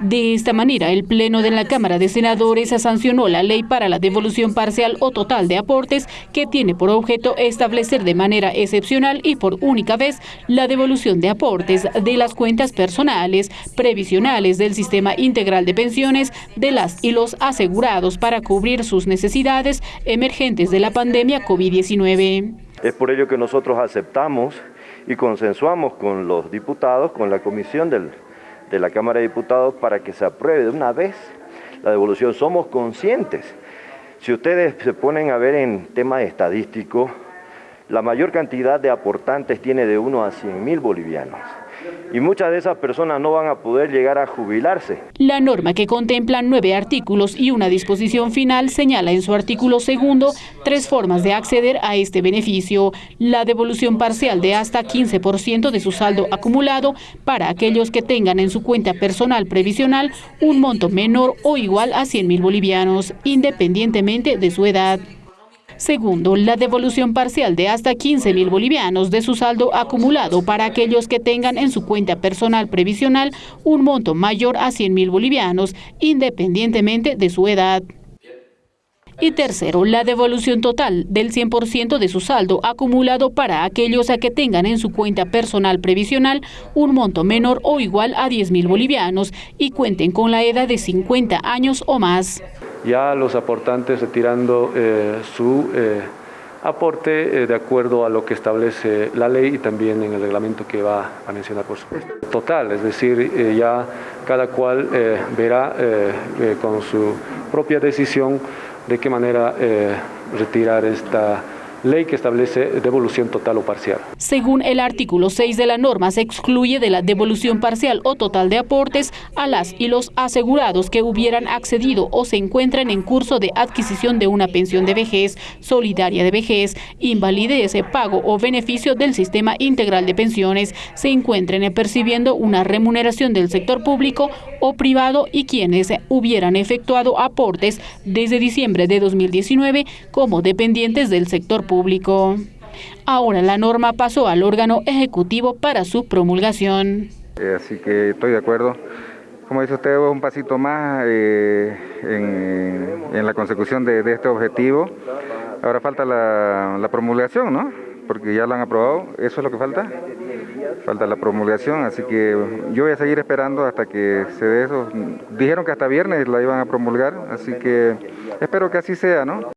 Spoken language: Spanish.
De esta manera, el Pleno de la Cámara de Senadores sancionó la ley para la devolución parcial o total de aportes que tiene por objeto establecer de manera excepcional y por única vez la devolución de aportes de las cuentas personales, previsionales del Sistema Integral de Pensiones de las y los asegurados para cubrir sus necesidades emergentes de la pandemia COVID-19. Es por ello que nosotros aceptamos y consensuamos con los diputados, con la comisión del de la Cámara de Diputados para que se apruebe de una vez la devolución. Somos conscientes. Si ustedes se ponen a ver en tema estadístico, la mayor cantidad de aportantes tiene de 1 a 100 mil bolivianos y muchas de esas personas no van a poder llegar a jubilarse. La norma que contempla nueve artículos y una disposición final señala en su artículo segundo tres formas de acceder a este beneficio. La devolución parcial de hasta 15% de su saldo acumulado para aquellos que tengan en su cuenta personal previsional un monto menor o igual a 100 mil bolivianos, independientemente de su edad. Segundo, la devolución parcial de hasta 15 mil bolivianos de su saldo acumulado para aquellos que tengan en su cuenta personal previsional un monto mayor a 100 mil bolivianos, independientemente de su edad. Y tercero, la devolución total del 100% de su saldo acumulado para aquellos a que tengan en su cuenta personal previsional un monto menor o igual a 10 mil bolivianos y cuenten con la edad de 50 años o más ya los aportantes retirando eh, su eh, aporte eh, de acuerdo a lo que establece la ley y también en el reglamento que va a mencionar por supuesto. Total, es decir, ya cada cual verá con su propia decisión de qué manera retirar esta ley que establece devolución total o parcial. Según el artículo 6 de la norma, se excluye de la devolución parcial o total de aportes a las y los asegurados que hubieran accedido o se encuentran en curso de adquisición de una pensión de vejez, solidaria de vejez, invalidez, pago o beneficio del sistema integral de pensiones, se encuentren percibiendo una remuneración del sector público o privado y quienes hubieran efectuado aportes desde diciembre de 2019 como dependientes del sector público. Ahora la norma pasó al órgano ejecutivo para su promulgación. Eh, así que estoy de acuerdo. Como dice usted, un pasito más eh, en, la consecución de, este objetivo. Ahora falta la, la promulgación, ¿no? Porque ya lo han aprobado. ¿Eso es lo que falta? falta la promulgación, así que yo voy a seguir esperando hasta que se dé eso. Dijeron que hasta viernes la iban a promulgar, así que espero que así sea, ¿no?